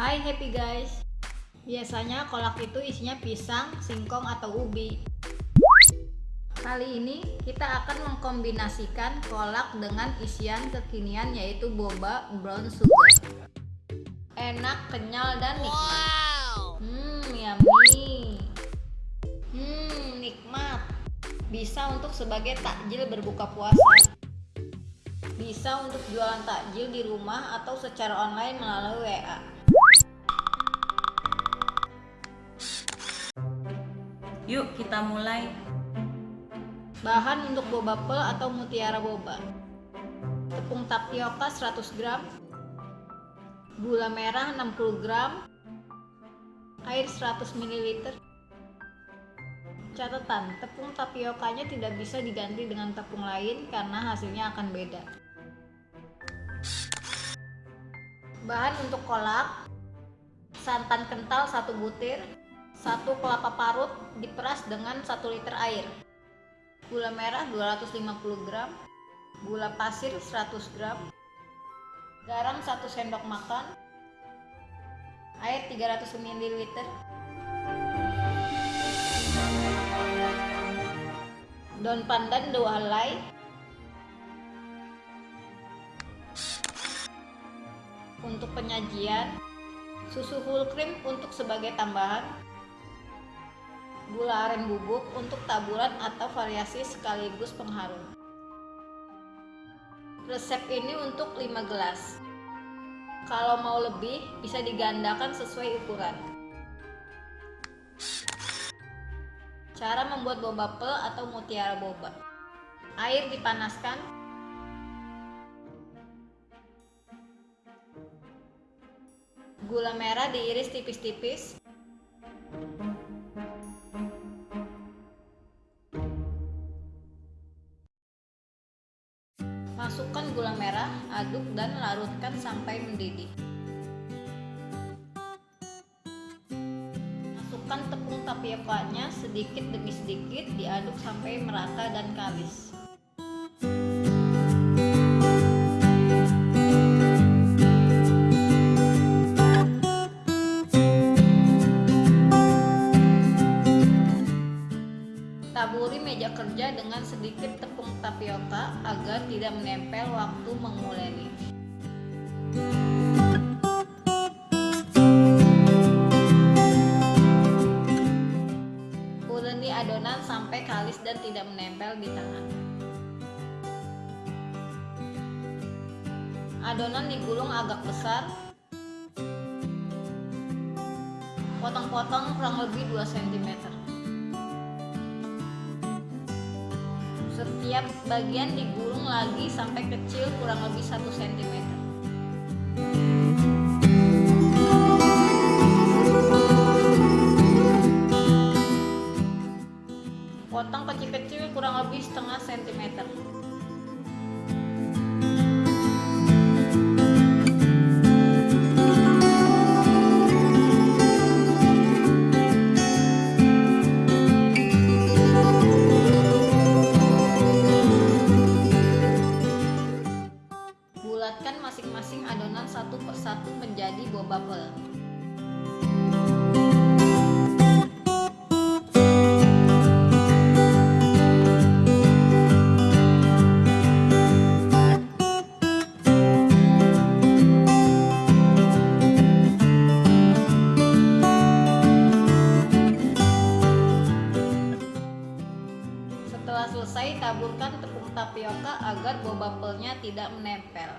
Hai happy guys. Biasanya kolak itu isinya pisang, singkong, atau ubi. Kali ini kita akan mengkombinasikan kolak dengan isian kekinian yaitu boba brown sugar. Enak, kenyal, dan nikmat. Hmm, yummy. Hmm, nikmat. Bisa untuk sebagai takjil berbuka puasa. Bisa untuk jualan takjil di rumah atau secara online melalui WA. Yuk kita mulai. Bahan untuk boba pel atau mutiara boba. Tepung tapioka 100 gram. Gula merah 60 gram. Air 100 ml. Catatan, tepung tapiokanya tidak bisa diganti dengan tepung lain karena hasilnya akan beda. Bahan untuk kolak santan kental 1 butir, 1 kelapa parut diperas dengan 1 liter air. Gula merah 250 gram gula pasir 100 gram garam 1 sendok makan air 300 ml daun pandan 2 helai. Untuk penyajian susu full cream untuk sebagai tambahan gula aren bubuk untuk taburan atau variasi sekaligus pengharum. Resep ini untuk 5 gelas. Kalau mau lebih, bisa digandakan sesuai ukuran. Cara membuat boba pel atau mutiara boba. Air dipanaskan. Gula merah diiris tipis-tipis. Sampai mendidih. Masukkan tepung tapiokanya sedikit demi sedikit diaduk sampai merata dan kalis. Taburi meja kerja dengan sedikit tepung tapioka agar tidak menempel waktu menguleni. Uleni adonan sampai kalis dan tidak menempel di tangan. Adonan digulung agak besar. Potong-potong kurang lebih 2 cm. Setiap bagian digulung lagi sampai kecil kurang lebih 1 cm. Taburkan tepung tapioka agar boba pelnya tidak menempel.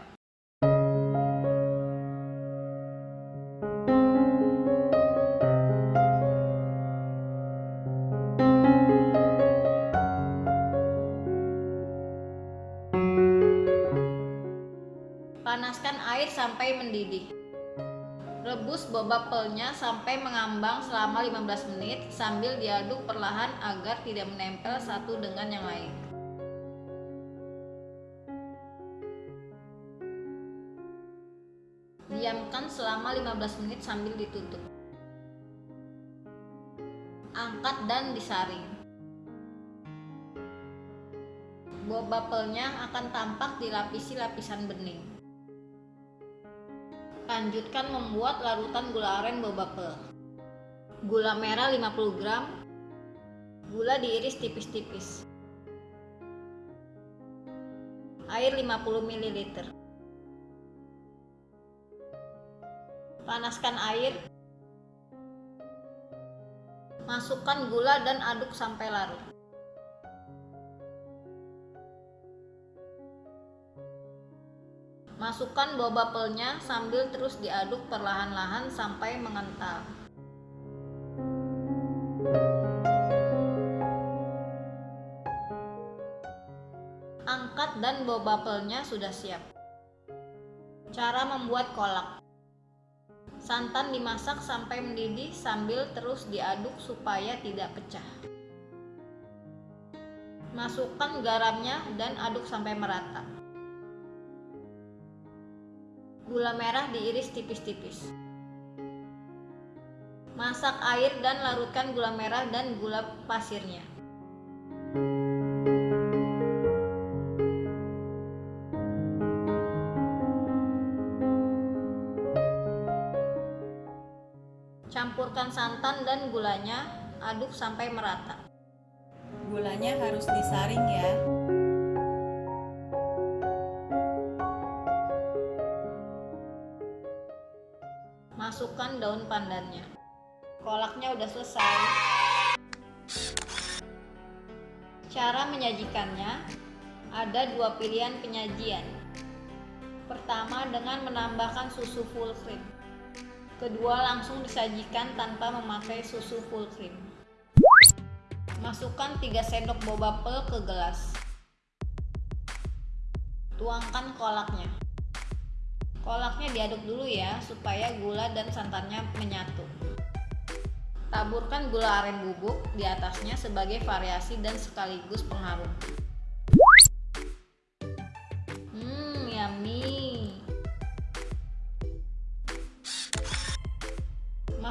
Panaskan air sampai mendidih. Rebus boba pelnya sampai mengambang selama 15 menit sambil diaduk perlahan agar tidak menempel satu dengan yang lain. Diamkan selama 15 menit sambil ditutup. Angkat dan disaring. Boba pelnya akan tampak dilapisi lapisan bening. Lanjutkan membuat larutan gula aren boba pe. Gula merah 50 gram. Gula diiris tipis-tipis. Air 50 ml. Panaskan air. Masukkan gula dan aduk sampai larut. Masukkan boba pelnya sambil terus diaduk perlahan-lahan sampai mengental. Angkat dan boba pelnya sudah siap. Cara membuat kolak. Santan dimasak sampai mendidih sambil terus diaduk supaya tidak pecah. Masukkan garamnya dan aduk sampai merata. Gula merah diiris tipis-tipis. Masak air dan larutkan gula merah dan gula pasirnya. Campurkan santan dan gulanya, aduk sampai merata. Gulanya harus disaring ya. Masukkan daun pandannya. Kolaknya udah selesai. Cara menyajikannya ada dua pilihan penyajian. Pertama dengan menambahkan susu full cream. Kedua langsung disajikan tanpa memakai susu full cream. Masukkan 3 sendok boba pel ke gelas. Tuangkan kolaknya. Kolaknya diaduk dulu ya supaya gula dan santannya menyatu. Taburkan gula aren bubuk di atasnya sebagai variasi dan sekaligus pengharum.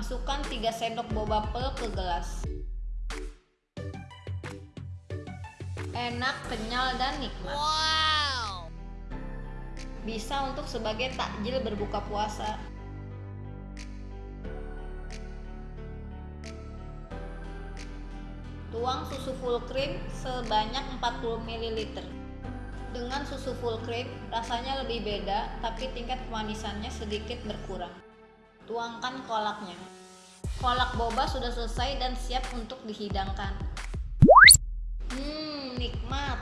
Masukkan 3 sendok boba pel ke gelas. Enak, kenyal, dan nikmat. Wow. Bisa untuk sebagai takjil berbuka puasa. Tuang susu full cream sebanyak 40 ml. Dengan susu full cream, rasanya lebih beda, tapi tingkat kemanisannya sedikit berkurang. Tuangkan kolaknya. Kolak boba sudah selesai dan siap untuk dihidangkan. Hmm, nikmat.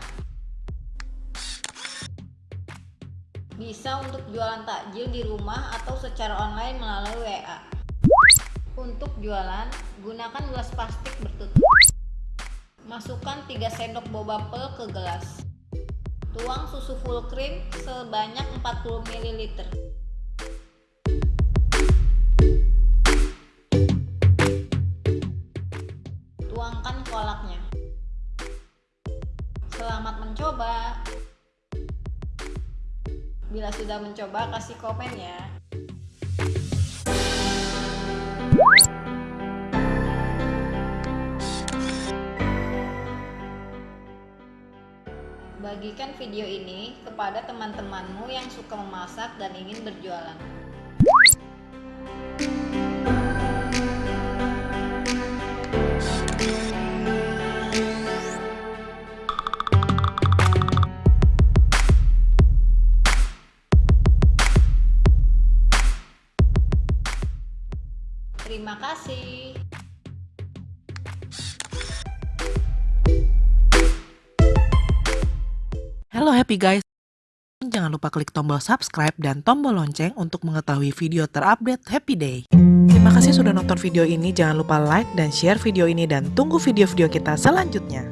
Bisa untuk jualan takjil di rumah atau secara online melalui WA. Untuk jualan, gunakan gelas plastik bertutup. Masukkan 3 sendok boba pel ke gelas. Tuang susu full cream sebanyak 40 ml. Selamat mencoba. Bila sudah mencoba, kasih komen ya. Bagikan video ini kepada teman-temanmu yang suka memasak dan ingin berjualan. Terima kasih. Halo happy guys. Jangan lupa klik tombol subscribe dan tombol lonceng untuk mengetahui video terupdate Happy Day. Terima kasih sudah nonton video ini. Jangan lupa like dan share video ini dan tunggu video-video kita selanjutnya.